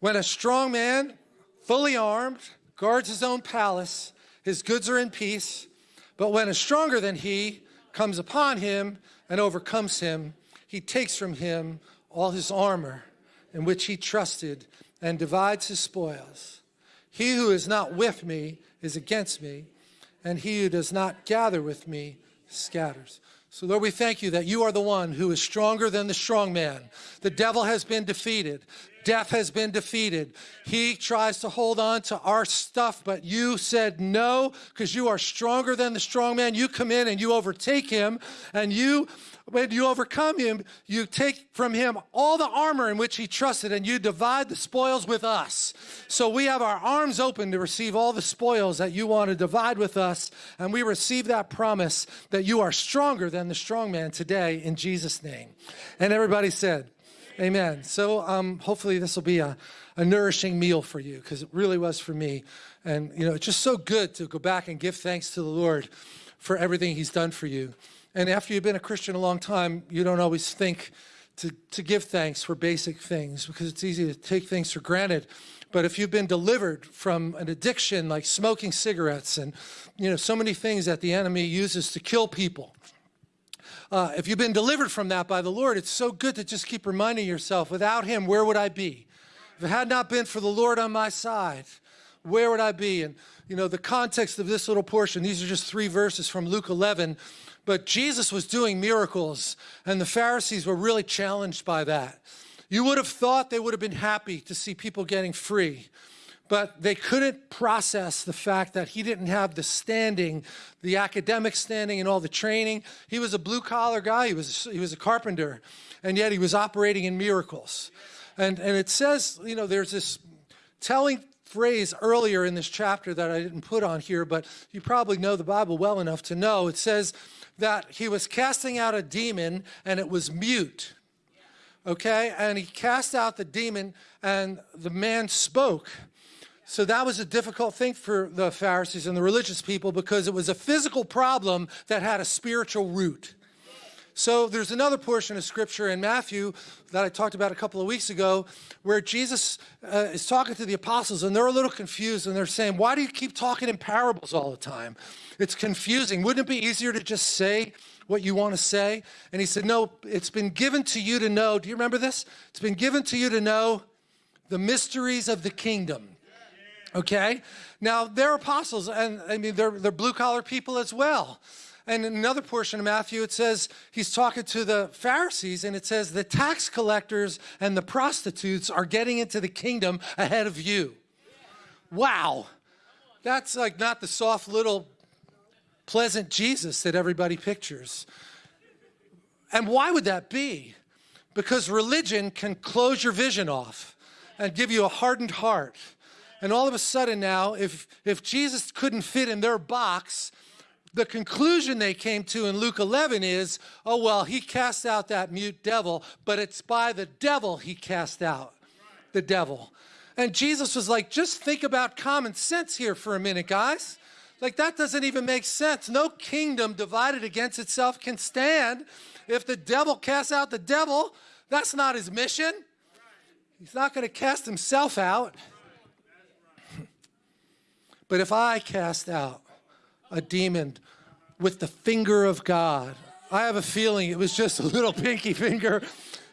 When a strong man, fully armed, guards his own palace, his goods are in peace. But when a stronger than he comes upon him and overcomes him, he takes from him all his armor in which he trusted and divides his spoils. He who is not with me is against me, and he who does not gather with me scatters. So Lord, we thank you that you are the one who is stronger than the strong man. The devil has been defeated. Death has been defeated. He tries to hold on to our stuff, but you said no, because you are stronger than the strong man. You come in and you overtake him, and you when you overcome him, you take from him all the armor in which he trusted and you divide the spoils with us. So we have our arms open to receive all the spoils that you want to divide with us. And we receive that promise that you are stronger than the strong man today in Jesus' name. And everybody said, Amen. So um, hopefully this will be a, a nourishing meal for you because it really was for me. And, you know, it's just so good to go back and give thanks to the Lord for everything he's done for you. And after you've been a Christian a long time, you don't always think to, to give thanks for basic things because it's easy to take things for granted. But if you've been delivered from an addiction like smoking cigarettes and you know so many things that the enemy uses to kill people, uh, if you've been delivered from that by the Lord, it's so good to just keep reminding yourself, without him, where would I be? If it had not been for the Lord on my side, where would I be? And, you know, the context of this little portion, these are just three verses from Luke 11, but Jesus was doing miracles, and the Pharisees were really challenged by that. You would have thought they would have been happy to see people getting free, but they couldn't process the fact that he didn't have the standing, the academic standing and all the training. He was a blue collar guy, he was, he was a carpenter, and yet he was operating in miracles. And, and it says, you know, there's this telling phrase earlier in this chapter that I didn't put on here, but you probably know the Bible well enough to know. It says that he was casting out a demon and it was mute. Okay, and he cast out the demon and the man spoke. So that was a difficult thing for the Pharisees and the religious people because it was a physical problem that had a spiritual root. So there's another portion of scripture in Matthew that I talked about a couple of weeks ago where Jesus uh, is talking to the apostles and they're a little confused and they're saying, why do you keep talking in parables all the time? It's confusing. Wouldn't it be easier to just say what you want to say? And he said, no, it's been given to you to know. Do you remember this? It's been given to you to know the mysteries of the kingdom. Okay? Now, they're apostles, and I mean, they're, they're blue collar people as well. And another portion of Matthew, it says he's talking to the Pharisees, and it says the tax collectors and the prostitutes are getting into the kingdom ahead of you. Wow. That's like not the soft little pleasant Jesus that everybody pictures. And why would that be? Because religion can close your vision off and give you a hardened heart. And all of a sudden now, if, if Jesus couldn't fit in their box, the conclusion they came to in Luke 11 is, oh, well, he cast out that mute devil, but it's by the devil he cast out the devil. And Jesus was like, just think about common sense here for a minute, guys. Like, that doesn't even make sense. No kingdom divided against itself can stand. If the devil casts out the devil, that's not his mission. He's not going to cast himself out. But if I cast out a demon with the finger of God. I have a feeling it was just a little pinky finger,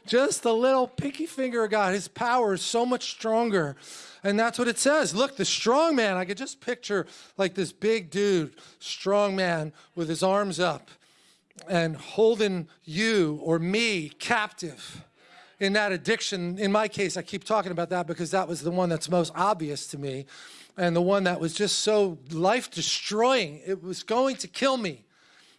just a little pinky finger of God. His power is so much stronger. And that's what it says. Look, the strong man, I could just picture like this big dude, strong man with his arms up and holding you or me captive in that addiction. In my case, I keep talking about that because that was the one that's most obvious to me and the one that was just so life destroying. It was going to kill me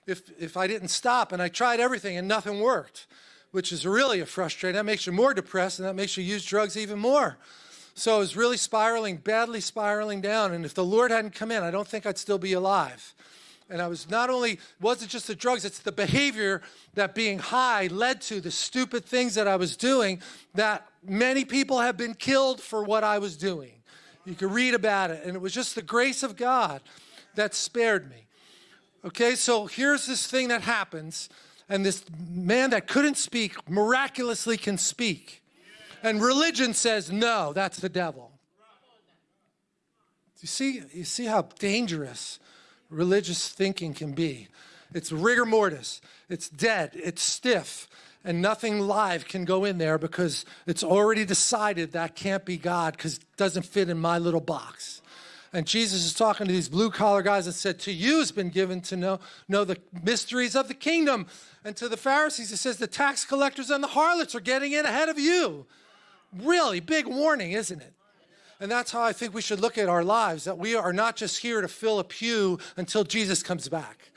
if, if I didn't stop. And I tried everything and nothing worked, which is really a frustrating. That makes you more depressed and that makes you use drugs even more. So I was really spiraling, badly spiraling down. And if the Lord hadn't come in, I don't think I'd still be alive. And I was not only, wasn't just the drugs, it's the behavior that being high led to, the stupid things that I was doing that many people have been killed for what I was doing. You can read about it. And it was just the grace of God that spared me. Okay, so here's this thing that happens. And this man that couldn't speak miraculously can speak. And religion says, no, that's the devil. You see, you see how dangerous religious thinking can be. It's rigor mortis. It's dead. It's stiff. And nothing live can go in there because it's already decided that can't be God because it doesn't fit in my little box. And Jesus is talking to these blue collar guys and said, to you has been given to know, know the mysteries of the kingdom. And to the Pharisees, he says, the tax collectors and the harlots are getting in ahead of you. Really big warning, isn't it? And that's how I think we should look at our lives, that we are not just here to fill a pew until Jesus comes back.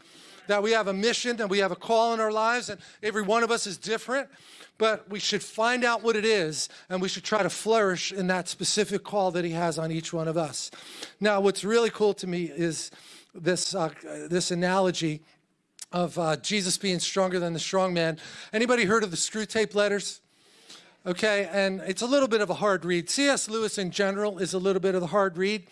That we have a mission and we have a call in our lives, and every one of us is different, but we should find out what it is, and we should try to flourish in that specific call that he has on each one of us. Now, what's really cool to me is this, uh, this analogy of uh, Jesus being stronger than the strong man. Anybody heard of the Screwtape letters? okay? And it's a little bit of a hard read. C.S. Lewis in general is a little bit of a hard read.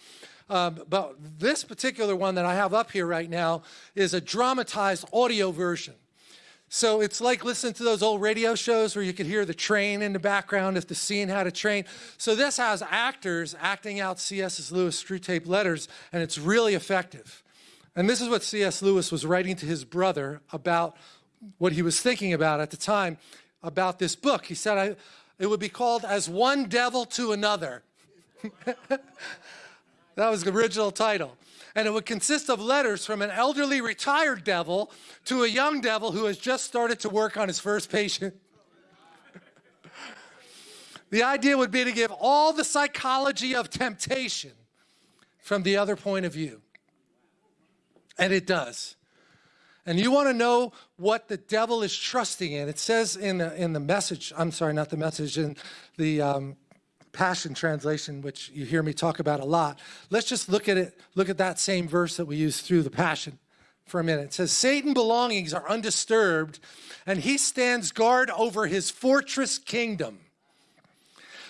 Um, but this particular one that I have up here right now is a dramatized audio version. So it's like listening to those old radio shows where you could hear the train in the background if the scene had a train. So this has actors acting out C.S. Lewis Screwtape letters, and it's really effective. And this is what C.S. Lewis was writing to his brother about what he was thinking about at the time about this book. He said, I, it would be called As One Devil to Another. that was the original title. And it would consist of letters from an elderly retired devil to a young devil who has just started to work on his first patient. the idea would be to give all the psychology of temptation from the other point of view. And it does and you want to know what the devil is trusting in, it says in the, in the message, I'm sorry, not the message, in the um, Passion Translation, which you hear me talk about a lot. Let's just look at it, look at that same verse that we use through the Passion for a minute. It says, Satan belongings are undisturbed, and he stands guard over his fortress kingdom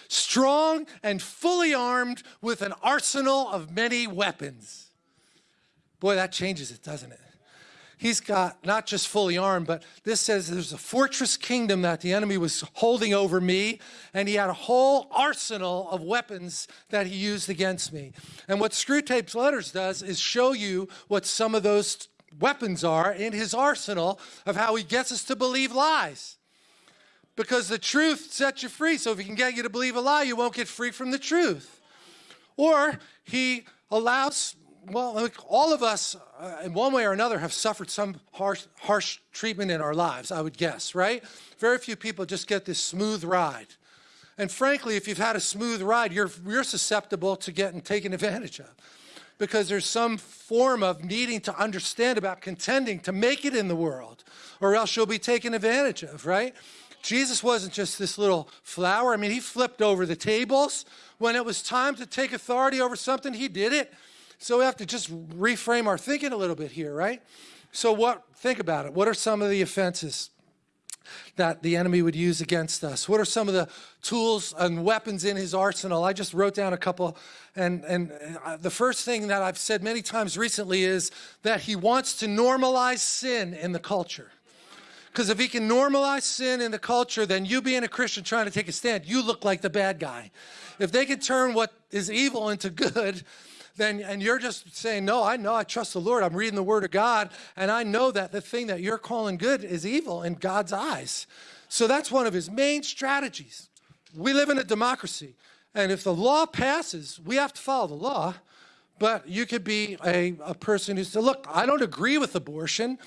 strong and fully armed with an arsenal of many weapons. Boy, that changes it, doesn't it? He's got not just fully armed, but this says there's a fortress kingdom that the enemy was holding over me, and he had a whole arsenal of weapons that he used against me. And what Screwtape's letters does is show you what some of those weapons are in his arsenal of how he gets us to believe lies. Because the truth sets you free. So if he can get you to believe a lie, you won't get free from the truth. Or he allows well, all of us, uh, in one way or another, have suffered some harsh, harsh treatment in our lives, I would guess, right? Very few people just get this smooth ride. And frankly, if you've had a smooth ride, you're, you're susceptible to getting taken advantage of because there's some form of needing to understand about contending to make it in the world, or else you'll be taken advantage of, right? Jesus wasn't just this little flower. I mean, he flipped over the tables. When it was time to take authority over something, he did it. So we have to just reframe our thinking a little bit here, right? So what, think about it. What are some of the offenses that the enemy would use against us? What are some of the tools and weapons in his arsenal? I just wrote down a couple. And, and uh, the first thing that I've said many times recently is that he wants to normalize sin in the culture. Because if he can normalize sin in the culture, then you being a Christian trying to take a stand, you look like the bad guy. If they can turn what is evil into good, then and you're just saying, no, I know, I trust the Lord. I'm reading the word of God, and I know that the thing that you're calling good is evil in God's eyes. So that's one of his main strategies. We live in a democracy, and if the law passes, we have to follow the law. But you could be a, a person who said, look, I don't agree with abortion.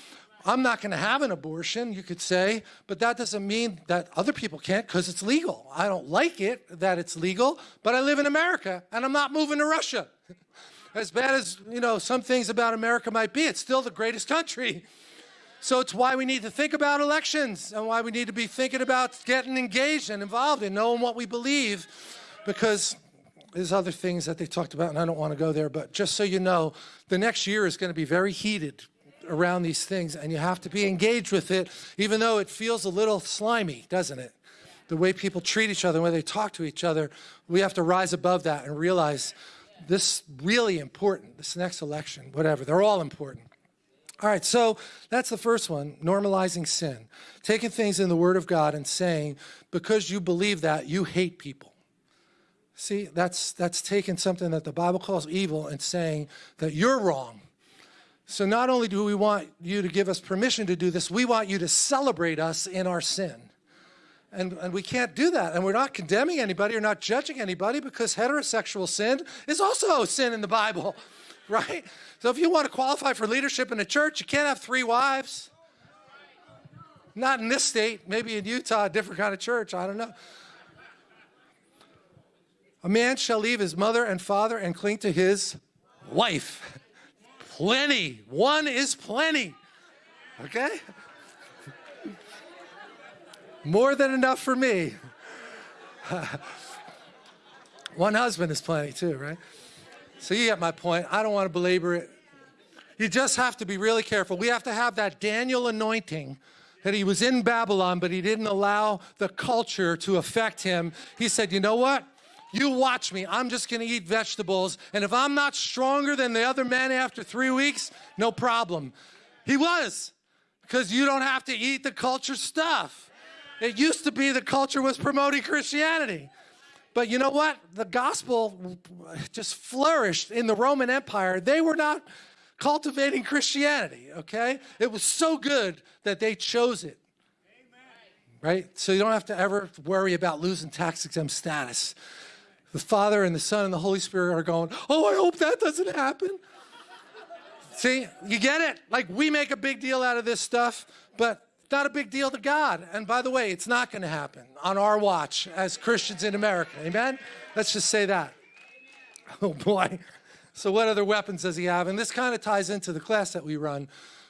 I'm not going to have an abortion, you could say, but that doesn't mean that other people can't because it's legal. I don't like it that it's legal, but I live in America and I'm not moving to Russia. as bad as, you know, some things about America might be, it's still the greatest country. So it's why we need to think about elections and why we need to be thinking about getting engaged and involved and knowing what we believe because there's other things that they talked about and I don't want to go there, but just so you know, the next year is going to be very heated around these things and you have to be engaged with it even though it feels a little slimy, doesn't it? The way people treat each other, the way they talk to each other, we have to rise above that and realize this really important, this next election, whatever, they're all important. All right, so that's the first one, normalizing sin. Taking things in the Word of God and saying, because you believe that, you hate people. See, that's, that's taking something that the Bible calls evil and saying that you're wrong. So not only do we want you to give us permission to do this, we want you to celebrate us in our sin. And, and we can't do that. And we're not condemning anybody or not judging anybody because heterosexual sin is also sin in the Bible, right? So if you want to qualify for leadership in a church, you can't have three wives. Not in this state, maybe in Utah, a different kind of church, I don't know. A man shall leave his mother and father and cling to his wife. Plenty. One is plenty. Okay? More than enough for me. One husband is plenty too, right? So you get my point. I don't want to belabor it. You just have to be really careful. We have to have that Daniel anointing that he was in Babylon, but he didn't allow the culture to affect him. He said, you know what? You watch me. I'm just going to eat vegetables. And if I'm not stronger than the other men after three weeks, no problem. He was, because you don't have to eat the culture stuff. It used to be the culture was promoting Christianity. But you know what? The gospel just flourished in the Roman Empire. They were not cultivating Christianity, okay? It was so good that they chose it. Right? So you don't have to ever worry about losing tax exempt status. The Father and the Son and the Holy Spirit are going, oh, I hope that doesn't happen. See, you get it? Like we make a big deal out of this stuff, but not a big deal to God. And by the way, it's not going to happen on our watch as Christians in America. Amen? Let's just say that. Oh boy. So what other weapons does he have? And this kind of ties into the class that we run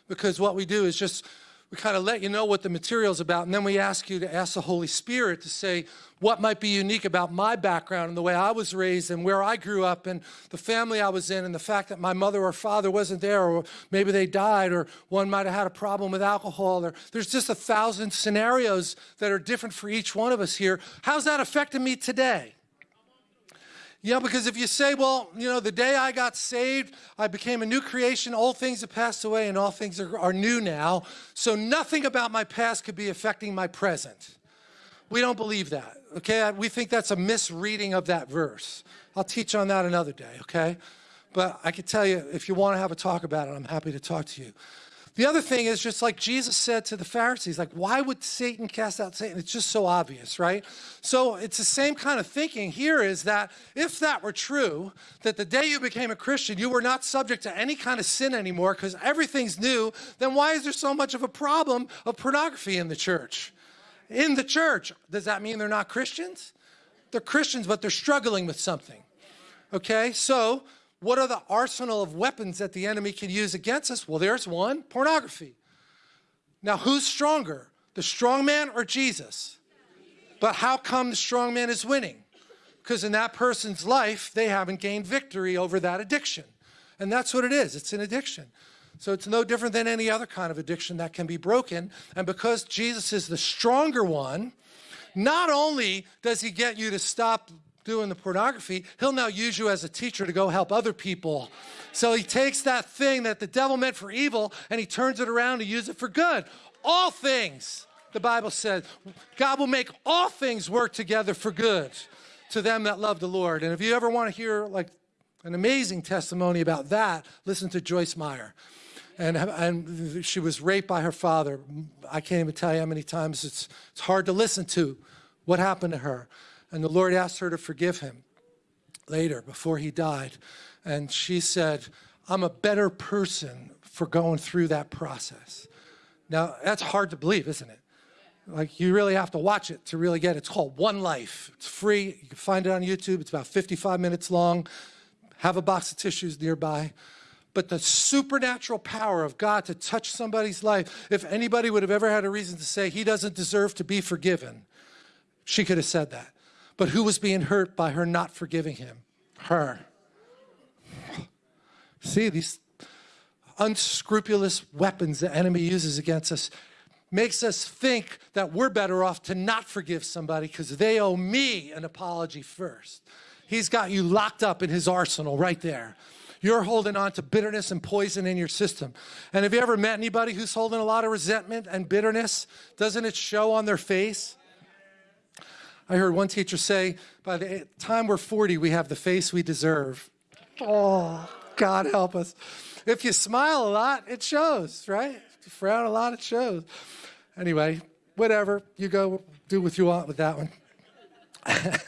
because what we do is just we kind of let you know what the material is about, and then we ask you to ask the Holy Spirit to say what might be unique about my background and the way I was raised and where I grew up and the family I was in and the fact that my mother or father wasn't there or maybe they died or one might have had a problem with alcohol or there's just a thousand scenarios that are different for each one of us here. How's that affecting me today? Yeah, because if you say, well, you know, the day I got saved, I became a new creation, old things have passed away and all things are, are new now, so nothing about my past could be affecting my present. We don't believe that, okay? We think that's a misreading of that verse. I'll teach on that another day, okay? But I can tell you, if you want to have a talk about it, I'm happy to talk to you. The other thing is just like Jesus said to the Pharisees, like, why would Satan cast out Satan? It's just so obvious, right? So it's the same kind of thinking here is that if that were true, that the day you became a Christian, you were not subject to any kind of sin anymore because everything's new, then why is there so much of a problem of pornography in the church? In the church, does that mean they're not Christians? They're Christians, but they're struggling with something. Okay, so what are the arsenal of weapons that the enemy can use against us? Well, there's one, pornography. Now, who's stronger, the strong man or Jesus? But how come the strong man is winning? Because in that person's life, they haven't gained victory over that addiction. And that's what it is, it's an addiction. So it's no different than any other kind of addiction that can be broken. And because Jesus is the stronger one, not only does he get you to stop doing the pornography, he'll now use you as a teacher to go help other people. So he takes that thing that the devil meant for evil and he turns it around to use it for good. All things, the Bible says, God will make all things work together for good to them that love the Lord. And if you ever want to hear like an amazing testimony about that, listen to Joyce Meyer. And, and she was raped by her father. I can't even tell you how many times it's, it's hard to listen to what happened to her. And the Lord asked her to forgive him later, before he died. And she said, I'm a better person for going through that process. Now, that's hard to believe, isn't it? Like, you really have to watch it to really get it. It's called One Life. It's free. You can find it on YouTube. It's about 55 minutes long. Have a box of tissues nearby. But the supernatural power of God to touch somebody's life, if anybody would have ever had a reason to say he doesn't deserve to be forgiven, she could have said that. But who was being hurt by her not forgiving him? Her. See, these unscrupulous weapons the enemy uses against us makes us think that we're better off to not forgive somebody because they owe me an apology first. He's got you locked up in his arsenal right there. you're holding on to bitterness and poison in your system. And have you ever met anybody who's holding a lot of resentment and bitterness? Doesn't it show on their face? I heard one teacher say, by the time we're 40, we have the face we deserve. Oh, God help us. If you smile a lot, it shows, right? If you frown a lot, it shows. Anyway, whatever. You go do what you want with that one.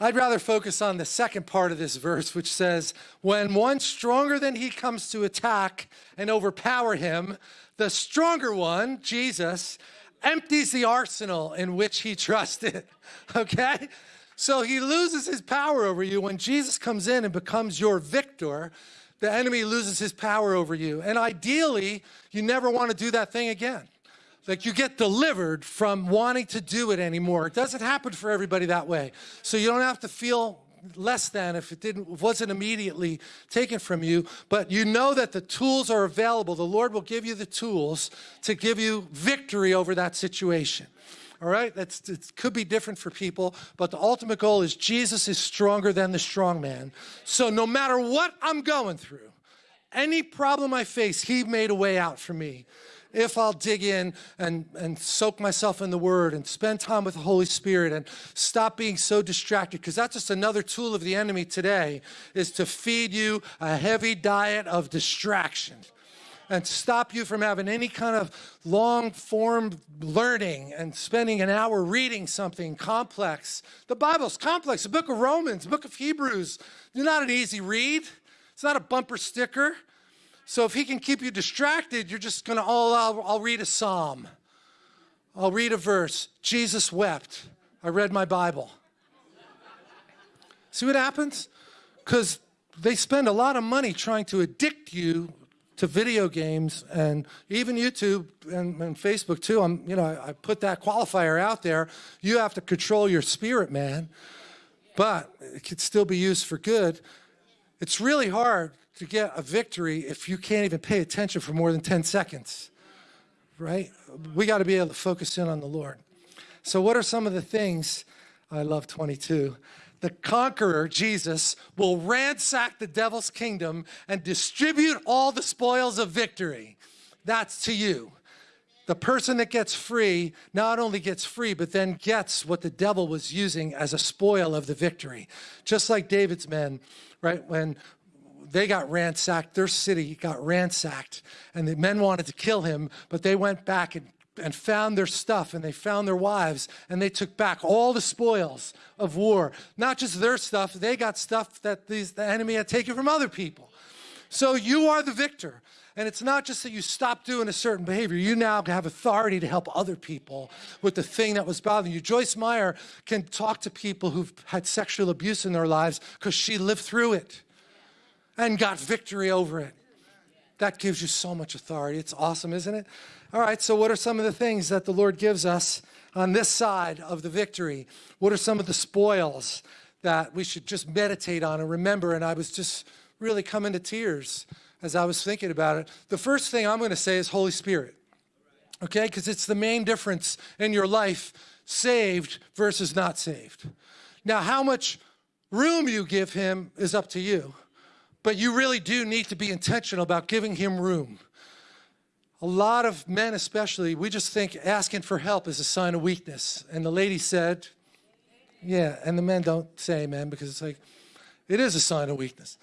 I'd rather focus on the second part of this verse, which says, When one stronger than he comes to attack and overpower him, the stronger one, Jesus, empties the arsenal in which he trusted. Okay? So he loses his power over you. When Jesus comes in and becomes your victor, the enemy loses his power over you. And ideally, you never want to do that thing again. Like you get delivered from wanting to do it anymore. It doesn't happen for everybody that way. So you don't have to feel less than if it didn't wasn't immediately taken from you but you know that the tools are available the lord will give you the tools to give you victory over that situation all right? That's, it could be different for people, but the ultimate goal is Jesus is stronger than the strong man. So no matter what I'm going through, any problem I face, he made a way out for me. If I'll dig in and, and soak myself in the Word and spend time with the Holy Spirit and stop being so distracted, because that's just another tool of the enemy today, is to feed you a heavy diet of distraction and stop you from having any kind of long form learning and spending an hour reading something complex. The Bible's complex. The book of Romans, the book of Hebrews, they're not an easy read. It's not a bumper sticker. So if he can keep you distracted, you're just going to, oh, I'll, I'll read a psalm. I'll read a verse. Jesus wept. I read my Bible. See what happens? Because they spend a lot of money trying to addict you to video games and even YouTube and, and Facebook too. I'm, you know, I, I put that qualifier out there. You have to control your spirit, man. But it could still be used for good. It's really hard to get a victory if you can't even pay attention for more than 10 seconds, right? We got to be able to focus in on the Lord. So what are some of the things, I love 22, the conqueror, Jesus, will ransack the devil's kingdom and distribute all the spoils of victory. That's to you. The person that gets free not only gets free, but then gets what the devil was using as a spoil of the victory. Just like David's men, right? When they got ransacked, their city got ransacked, and the men wanted to kill him, but they went back and and found their stuff and they found their wives and they took back all the spoils of war. Not just their stuff, they got stuff that these, the enemy had taken from other people. So you are the victor. And it's not just that you stop doing a certain behavior. You now have authority to help other people with the thing that was bothering you. Joyce Meyer can talk to people who've had sexual abuse in their lives because she lived through it and got victory over it. That gives you so much authority. It's awesome, isn't it? All right, so what are some of the things that the Lord gives us on this side of the victory? What are some of the spoils that we should just meditate on and remember? And I was just really coming to tears as I was thinking about it. The first thing I'm going to say is Holy Spirit, okay? Because it's the main difference in your life, saved versus not saved. Now, how much room you give him is up to you, but you really do need to be intentional about giving him room a lot of men especially, we just think asking for help is a sign of weakness. And the lady said, yeah, and the men don't say amen because it's like, it is a sign of weakness.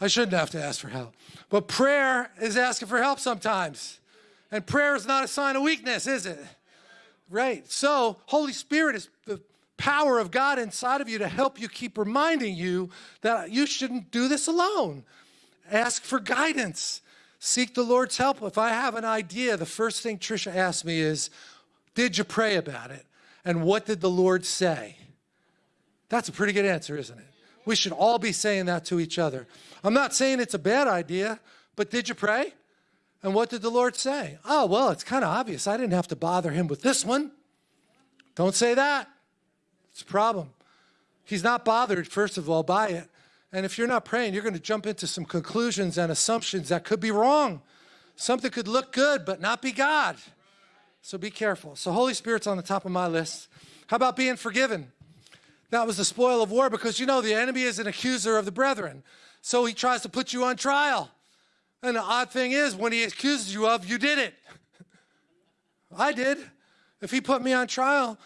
I shouldn't have to ask for help. But prayer is asking for help sometimes. And prayer is not a sign of weakness, is it? Right. So, Holy Spirit is the power of God inside of you to help you keep reminding you that you shouldn't do this alone. Ask for guidance. Seek the Lord's help. If I have an idea, the first thing Trisha asks me is, did you pray about it? And what did the Lord say? That's a pretty good answer, isn't it? We should all be saying that to each other. I'm not saying it's a bad idea, but did you pray? And what did the Lord say? Oh, well, it's kind of obvious. I didn't have to bother him with this one. Don't say that. It's a problem. He's not bothered, first of all, by it. And if you're not praying, you're going to jump into some conclusions and assumptions that could be wrong. Something could look good, but not be God. So be careful. So Holy Spirit's on the top of my list. How about being forgiven? That was the spoil of war because you know the enemy is an accuser of the brethren. So he tries to put you on trial. And the odd thing is, when he accuses you of, you did it. I did. If he put me on trial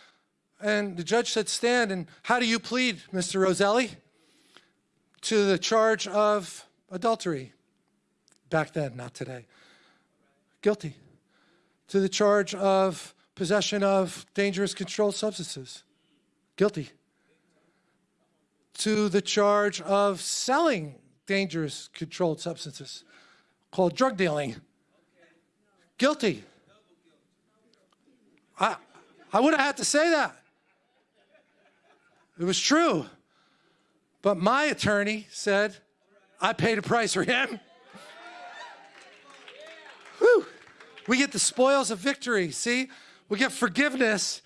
and the judge said, stand, and how do you plead, Mr. Roselli? To the charge of adultery. Back then, not today. Guilty. To the charge of possession of dangerous controlled substances. Guilty. To the charge of selling dangerous controlled substances called drug dealing. Guilty. I, I would have had to say that. It was true. But my attorney said, I paid a price for him. Whew. We get the spoils of victory, see? We get forgiveness,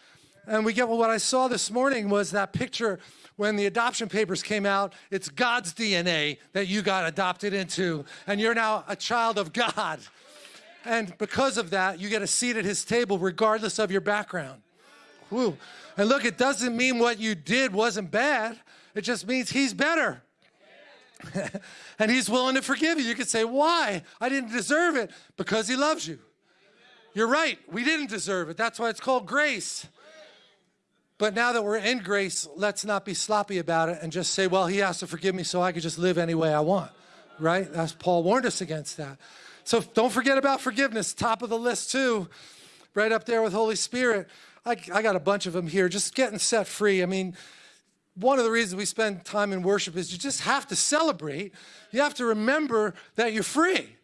and we get well, what I saw this morning was that picture when the adoption papers came out, it's God's DNA that you got adopted into, and you're now a child of God. And because of that, you get a seat at his table regardless of your background. And look, it doesn't mean what you did wasn't bad. It just means he's better. and he's willing to forgive you. You could say, why? I didn't deserve it. Because he loves you. You're right. We didn't deserve it. That's why it's called grace. But now that we're in grace, let's not be sloppy about it and just say, well, he has to forgive me so I can just live any way I want, right? That's Paul warned us against that. So don't forget about forgiveness, top of the list too, right up there with Holy Spirit. I, I got a bunch of them here, just getting set free. I mean, one of the reasons we spend time in worship is you just have to celebrate. You have to remember that you're free.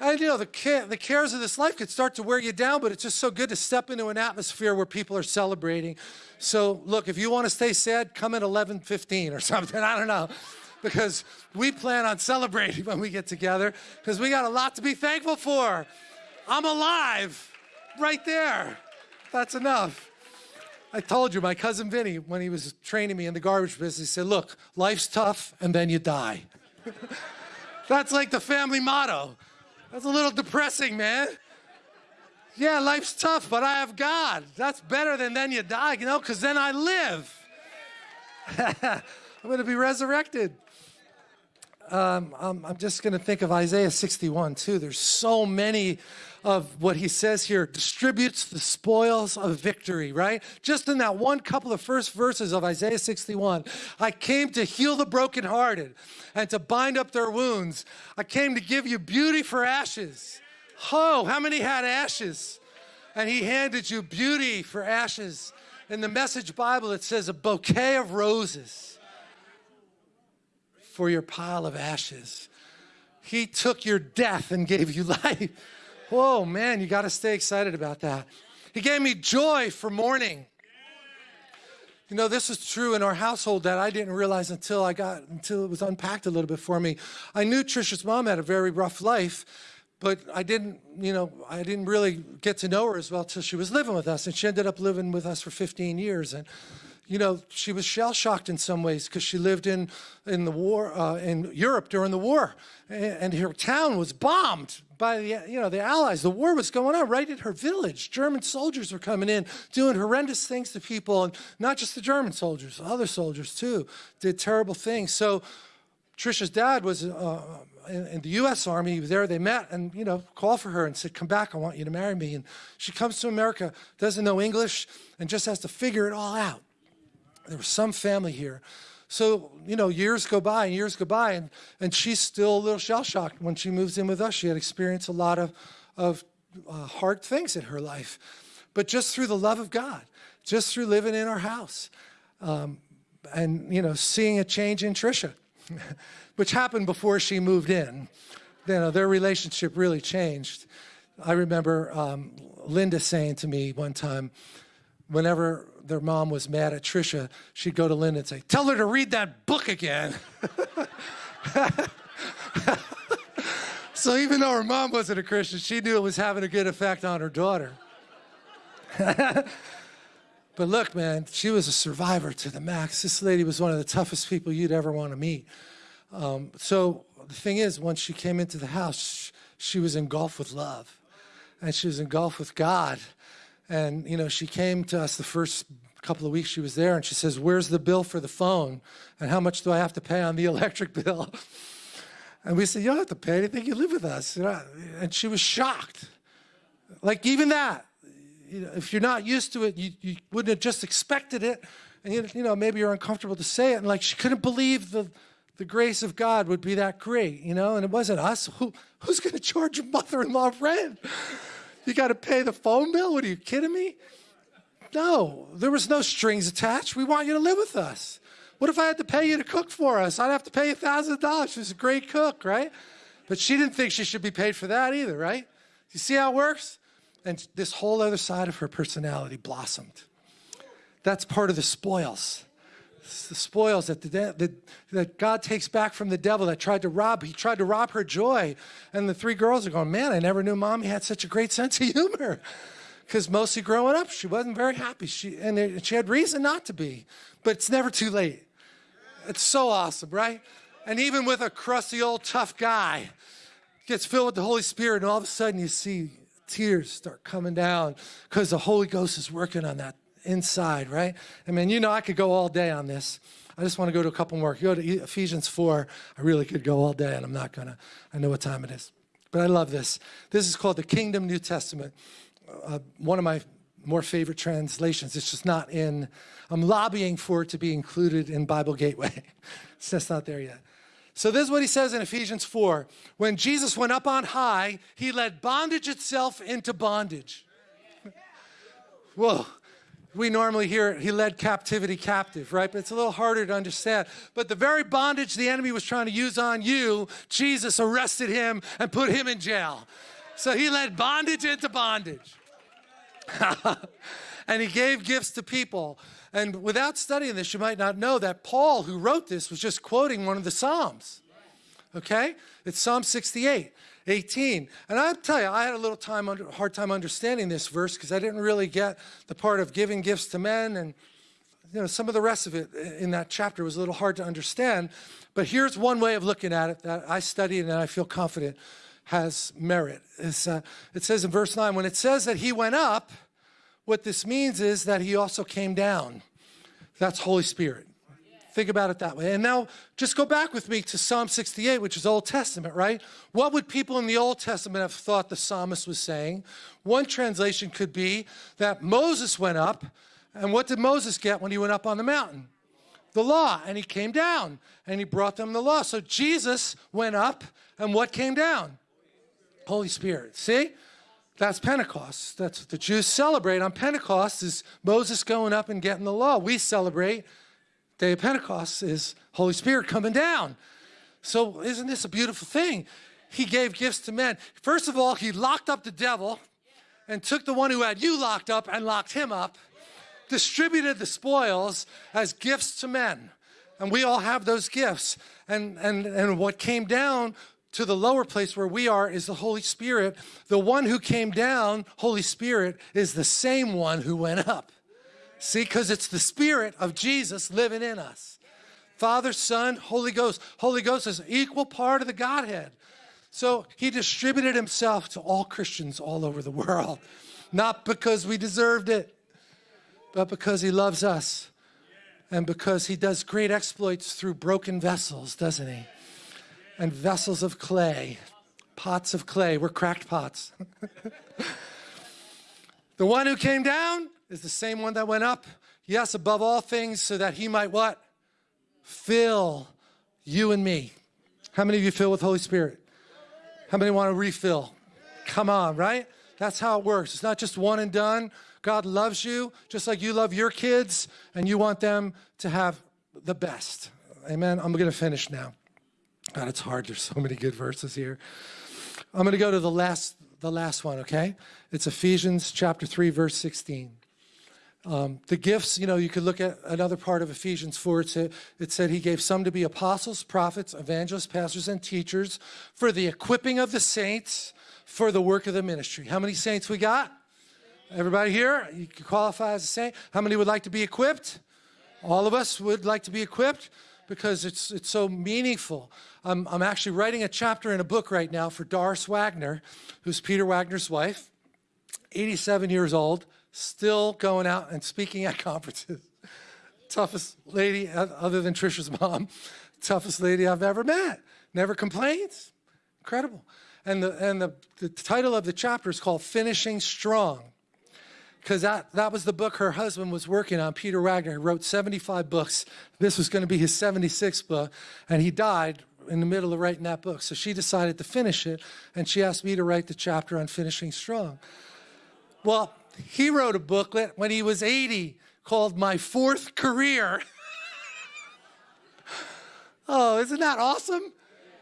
And you know, the, care, the cares of this life could start to wear you down, but it's just so good to step into an atmosphere where people are celebrating. So look, if you want to stay sad, come at 11.15 or something, I don't know. Because we plan on celebrating when we get together, because we got a lot to be thankful for. I'm alive, right there. That's enough. I told you, my cousin Vinny, when he was training me in the garbage business, he said, look, life's tough and then you die. That's like the family motto. That's a little depressing, man. Yeah, life's tough, but I have God. That's better than then you die, you know, because then I live. I'm going to be resurrected. Um, I'm, I'm just going to think of Isaiah 61 too. There's so many of what he says here distributes the spoils of victory, right? Just in that one couple of first verses of Isaiah 61, I came to heal the brokenhearted and to bind up their wounds. I came to give you beauty for ashes. Oh, how many had ashes? And he handed you beauty for ashes. In the Message Bible, it says a bouquet of roses for your pile of ashes. He took your death and gave you life. Whoa, man, you got to stay excited about that. He gave me joy for mourning. You know, this is true in our household that I didn't realize until I got, until it was unpacked a little bit for me. I knew Trisha's mom had a very rough life, but I didn't, you know, I didn't really get to know her as well till she was living with us. And she ended up living with us for 15 years. And you know, she was shell-shocked in some ways because she lived in, in the war, uh, in Europe during the war. And, her town was bombed by the, you know, the Allies. The war was going on right in her village. German soldiers were coming in, doing horrendous things to people. And not just the German soldiers, other soldiers too, did terrible things. So Trisha's dad was uh, in, in, the U.S. Army. He was there. They met and, you know, called for her and said, come back. I want you to marry me. And she comes to America, doesn't know English, and just has to figure it all out. There was some family here. So, you know, years go by and years go by, and, and she's still a little shell-shocked when she moves in with us. She had experienced a lot of, of uh, hard things in her life. But just through the love of God, just through living in our house, um, and, you know, seeing a change in Trisha, which happened before she moved in. You know, their relationship really changed. I remember um, Linda saying to me one time, whenever their mom was mad at Trisha, she'd go to Linda and say, tell her to read that book again. so even though her mom wasn't a Christian, she knew it was having a good effect on her daughter. but look, man, she was a survivor to the max. This lady was one of the toughest people you'd ever want to meet. Um, so the thing is, once she came into the house, she was engulfed with love. And she was engulfed with God. And, you know, she came to us the first couple of weeks she was there and she says, where's the bill for the phone? And how much do I have to pay on the electric bill? And we said, you don't have to pay anything, you live with us. And she was shocked. Like even that, you know, if you're not used to it, you, you wouldn't have just expected it. And you, you know, maybe you're uncomfortable to say it. And like she couldn't believe the, the grace of God would be that great, you know? And it wasn't us. Who, who's gonna charge your mother-in-law rent? You gotta pay the phone bill? What are you kidding me? No, there was no strings attached. We want you to live with us. What if I had to pay you to cook for us? I'd have to pay $1,000. She's a great cook, right? But she didn't think she should be paid for that either, right? You see how it works? And this whole other side of her personality blossomed. That's part of the spoils. Spoils that, the, that, God takes back from the devil that tried to rob. He tried to rob her joy. And the three girls are going, man, I never knew mommy had such a great sense of humor because mostly growing up, she wasn't very happy. She, and she had reason not to be, but it's never too late. It's so awesome, right? And even with a crusty old tough guy, gets filled with the Holy Spirit, and all of a sudden you see tears start coming down because the Holy Ghost is working on that inside, right? I mean, you know, I could go all day on this. I just want to go to a couple more. Go to Ephesians 4. I really could go all day, and I'm not going to. I know what time it is. But I love this. This is called the Kingdom New Testament uh, one of my more favorite translations. It's just not in, I'm lobbying for it to be included in Bible Gateway. it's just not there yet. So this is what he says in Ephesians 4. When Jesus went up on high, he led bondage itself into bondage. Whoa. We normally hear he led captivity captive, right? But it's a little harder to understand. But the very bondage the enemy was trying to use on you, Jesus arrested him and put him in jail. So he led bondage into bondage. and he gave gifts to people. And without studying this, you might not know that Paul, who wrote this, was just quoting one of the Psalms. Okay? It's Psalm 68, 18. And I'll tell you, I had a little time under, hard time understanding this verse because I didn't really get the part of giving gifts to men and you know, some of the rest of it in that chapter was a little hard to understand. But here's one way of looking at it that I studied and I feel confident has merit. Uh, it says in verse 9, when it says that he went up, what this means is that he also came down. That's Holy Spirit. Think about it that way. And now just go back with me to Psalm 68, which is Old Testament, right? What would people in the Old Testament have thought the psalmist was saying? One translation could be that Moses went up, and what did Moses get when he went up on the mountain? The law, and he came down, and he brought them the law. So Jesus went up, and what came down? Holy Spirit. See? That's Pentecost. That's what the Jews celebrate on Pentecost is Moses going up and getting the law. We celebrate day of Pentecost is Holy Spirit coming down. So isn't this a beautiful thing? He gave gifts to men. First of all, he locked up the devil and took the one who had you locked up and locked him up, distributed the spoils as gifts to men. And we all have those gifts. And, and, and what came down to the lower place where we are is the Holy Spirit. The one who came down, Holy Spirit, is the same one who went up. See, because it's the Spirit of Jesus living in us. Father, Son, Holy Ghost. Holy Ghost is an equal part of the Godhead. So he distributed himself to all Christians all over the world, not because we deserved it, but because he loves us and because he does great exploits through broken vessels, doesn't he? and vessels of clay, pots of clay. We're cracked pots. the one who came down is the same one that went up. Yes, above all things, so that he might what? Fill you and me. How many of you fill with Holy Spirit? How many want to refill? Come on, right? That's how it works. It's not just one and done. God loves you just like you love your kids and you want them to have the best. Amen. I'm going to finish now. God, it's hard. There's so many good verses here. I'm going to go to the last, the last one, okay? It's Ephesians chapter 3, verse 16. Um, the gifts, you know, you could look at another part of Ephesians 4. It said, it said he gave some to be apostles, prophets, evangelists, pastors, and teachers for the equipping of the saints for the work of the ministry. How many saints we got? Everybody here? You qualify as a saint. How many would like to be equipped? All of us would like to be equipped because it's, it's so meaningful. I'm, I'm actually writing a chapter in a book right now for Doris Wagner, who's Peter Wagner's wife, 87 years old, still going out and speaking at conferences. Toughest lady other than Trisha's mom toughest lady I've ever met. Never complains. Incredible. And the, and the, the title of the chapter is called Finishing Strong. Because that, that was the book her husband was working on, Peter Wagner. He wrote 75 books. This was going to be his 76th book. And he died in the middle of writing that book. So she decided to finish it. And she asked me to write the chapter on finishing strong. Well, he wrote a booklet when he was 80 called My Fourth Career. oh, isn't that awesome?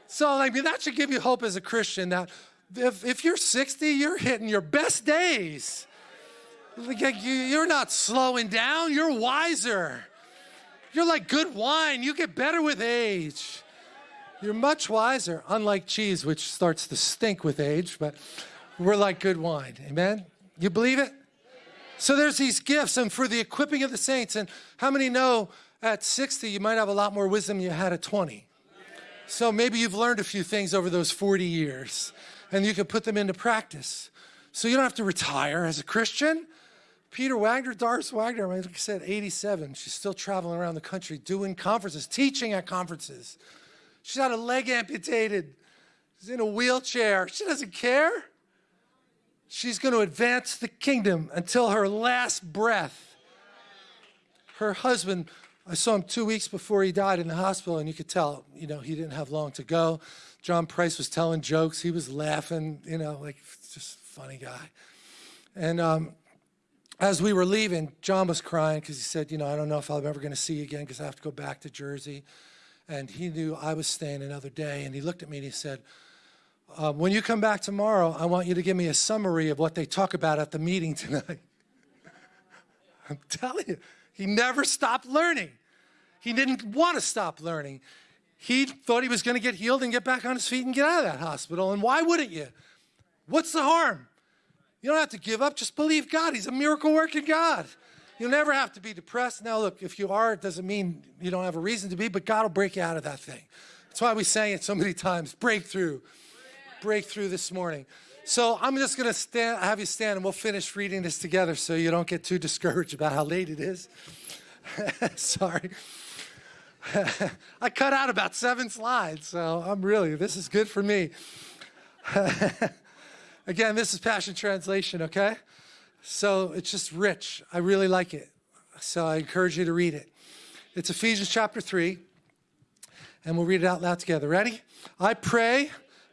So, I mean, that should give you hope as a Christian that if, if you're 60, you're hitting your best days. You're not slowing down, you're wiser. You're like good wine, you get better with age. You're much wiser, unlike cheese, which starts to stink with age, but we're like good wine. Amen? You believe it? So there's these gifts, and for the equipping of the saints. And how many know at 60 you might have a lot more wisdom than you had at 20? So maybe you've learned a few things over those 40 years, and you can put them into practice. So you don't have to retire as a Christian. Peter Wagner, Doris Wagner, like I said, 87. She's still traveling around the country doing conferences, teaching at conferences. She's had a leg amputated. She's in a wheelchair. She doesn't care. She's going to advance the kingdom until her last breath. Her husband, I saw him two weeks before he died in the hospital, and you could tell, you know, he didn't have long to go. John Price was telling jokes. He was laughing, you know, like just funny guy. And um, as we were leaving, John was crying because he said, you know, I don't know if I'm ever going to see you again because I have to go back to Jersey. And he knew I was staying another day. And he looked at me and he said, uh, when you come back tomorrow, I want you to give me a summary of what they talk about at the meeting tonight. I'm telling you, he never stopped learning. He didn't want to stop learning. He thought he was going to get healed and get back on his feet and get out of that hospital. And why wouldn't you? What's the harm? You don't have to give up. Just believe God. He's a miracle working God. You'll never have to be depressed. Now, look, if you are, it doesn't mean you don't have a reason to be, but God will break you out of that thing. That's why we sang it so many times breakthrough breakthrough this morning. So I'm just going to have you stand and we'll finish reading this together so you don't get too discouraged about how late it is. Sorry. I cut out about seven slides, so I'm really, this is good for me. Again, this is Passion Translation, okay? So it's just rich. I really like it. So I encourage you to read it. It's Ephesians chapter 3, and we'll read it out loud together. Ready? I pray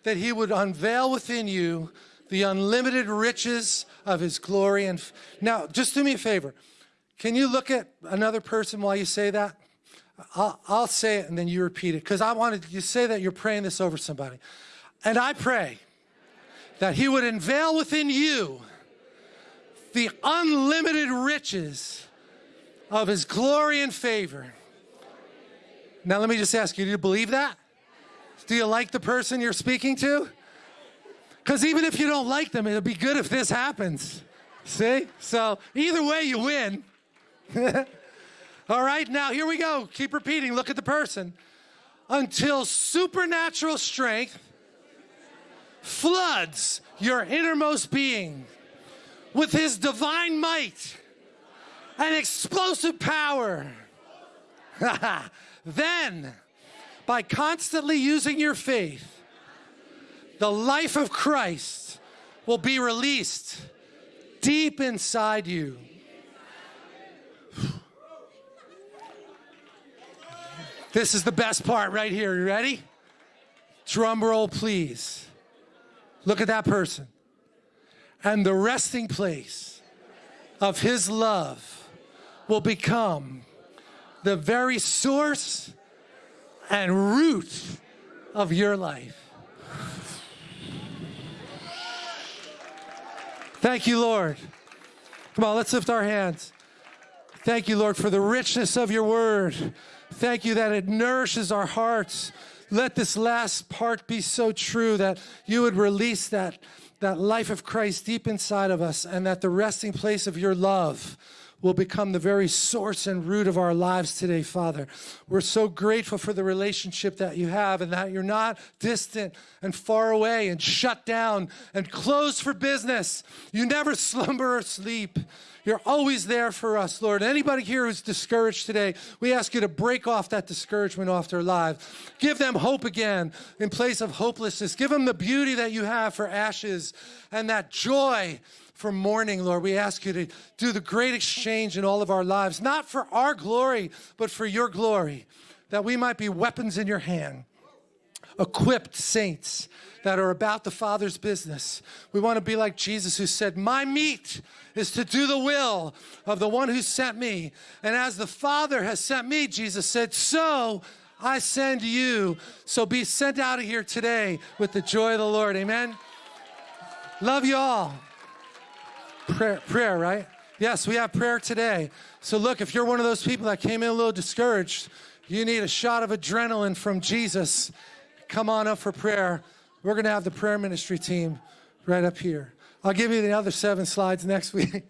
that he would unveil within you the unlimited riches of his glory. And now, just do me a favor. Can you look at another person while you say that? I'll, I'll say it and then you repeat it because I wanted you to say that you're praying this over somebody. And I pray that he would unveil within you the unlimited riches of his glory and favor. Now, let me just ask you, do you believe that? Do you like the person you're speaking to? Because even if you don't like them, it'll be good if this happens. See? So either way, you win. All right, now here we go. Keep repeating. Look at the person. Until supernatural strength floods your innermost being with his divine might and explosive power. then by constantly using your faith, the life of Christ will be released deep inside you. This is the best part right here. You ready? Drum roll, please. Look at that person. And the resting place of his love will become the very source and root of your life. Thank you, Lord. Come on, let's lift our hands. Thank you, Lord, for the richness of your word. Thank you that it nourishes our hearts. Let this last part be so true that you would release that, that life of Christ deep inside of us and that the resting place of your love will become the very source and root of our lives today, Father. We're so grateful for the relationship that you have and that you're not distant and far away and shut down and closed for business. You never slumber or sleep. You're always there for us, Lord. Anybody here who's discouraged today, we ask you to break off that discouragement off their lives. Give them hope again in place of hopelessness. Give them the beauty that you have for ashes and that joy for mourning, Lord. We ask you to do the great exchange in all of our lives, not for our glory, but for your glory, that we might be weapons in your hand equipped saints that are about the Father's business. We want to be like Jesus, who said, My meat is to do the will of the one who sent me. And as the Father has sent me, Jesus said, so I send you. So be sent out of here today with the joy of the Lord. Amen. Love you all. Prayer, prayer, right? Yes, we have prayer today. So look, if you're one of those people that came in a little discouraged, you need a shot of adrenaline from Jesus come on up for prayer. We're going to have the prayer ministry team right up here. I'll give you the other seven slides next week.